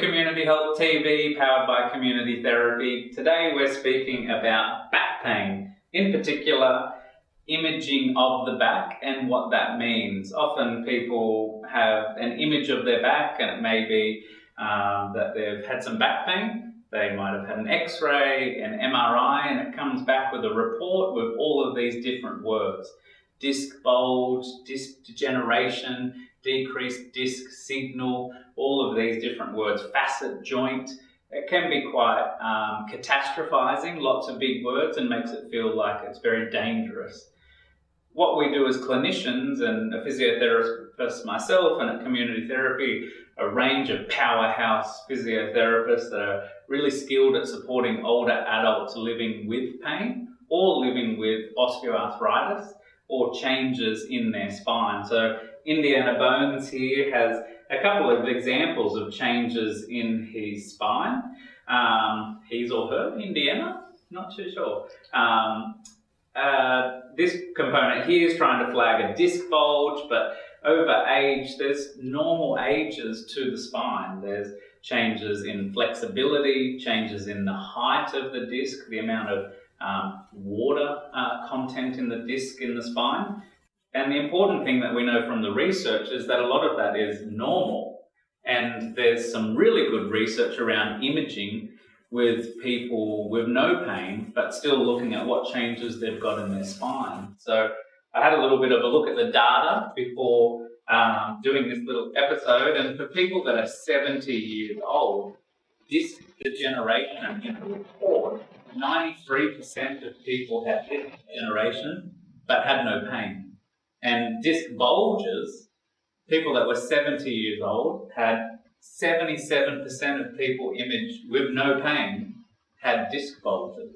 Community Health TV powered by Community Therapy. Today we're speaking about back pain, in particular imaging of the back and what that means. Often people have an image of their back and it may be um, that they've had some back pain. They might have had an x-ray, an MRI, and it comes back with a report with all of these different words. Disc bulge, disc degeneration, decreased disc signal, all of these different words, facet joint. It can be quite um, catastrophizing, lots of big words, and makes it feel like it's very dangerous. What we do as clinicians and a physiotherapist myself and at community therapy, a range of powerhouse physiotherapists that are really skilled at supporting older adults living with pain or living with osteoarthritis or changes in their spine. So Indiana Bones here has a couple of examples of changes in his spine. Um, his or her, Indiana, not too sure. Um, uh, this component here is trying to flag a disc bulge, but over age, there's normal ages to the spine. There's changes in flexibility, changes in the height of the disc, the amount of um, water uh, content in the disc in the spine. And the important thing that we know from the research is that a lot of that is normal. And there's some really good research around imaging with people with no pain, but still looking at what changes they've got in their spine. So I had a little bit of a look at the data before um, doing this little episode. And for people that are 70 years old, disc degeneration in the report, 93% of people had disc degeneration but had no pain. And disc bulges, people that were 70 years old had 77% of people imaged with no pain had disc bulges.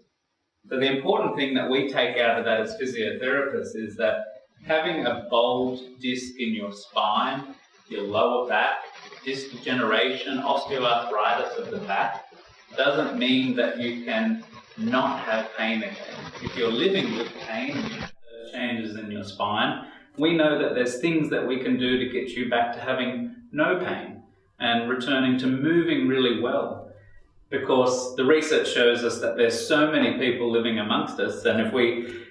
So the important thing that we take out of that as physiotherapists is that having a bulged disc in your spine, your lower back, disc degeneration, osteoarthritis of the back, doesn't mean that you can not have pain again. If you're living with pain, changes in your spine, we know that there's things that we can do to get you back to having no pain and returning to moving really well. Because the research shows us that there's so many people living amongst us, and if we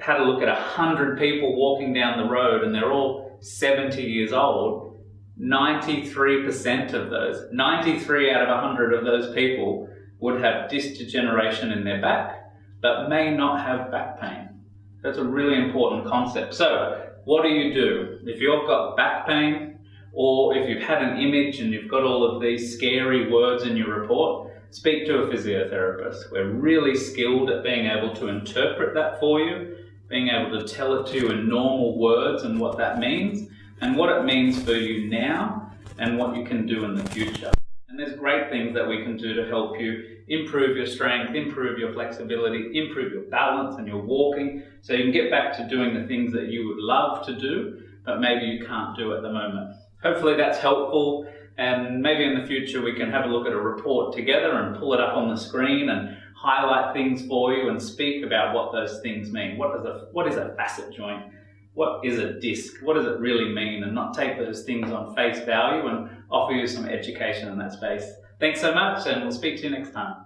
had a look at 100 people walking down the road and they're all 70 years old, 93% of those, 93 out of 100 of those people would have disc degeneration in their back, but may not have back pain. That's a really important concept. So what do you do? If you've got back pain, or if you've had an image and you've got all of these scary words in your report, speak to a physiotherapist. We're really skilled at being able to interpret that for you, being able to tell it to you in normal words and what that means, and what it means for you now, and what you can do in the future. And there's great things that we can do to help you improve your strength, improve your flexibility, improve your balance and your walking, so you can get back to doing the things that you would love to do, but maybe you can't do at the moment. Hopefully that's helpful, and maybe in the future we can have a look at a report together and pull it up on the screen and highlight things for you and speak about what those things mean. What, does a, what is a facet joint? What is a disc? What does it really mean? And not take those things on face value and offer you some education in that space. Thanks so much, and we'll speak to you next time.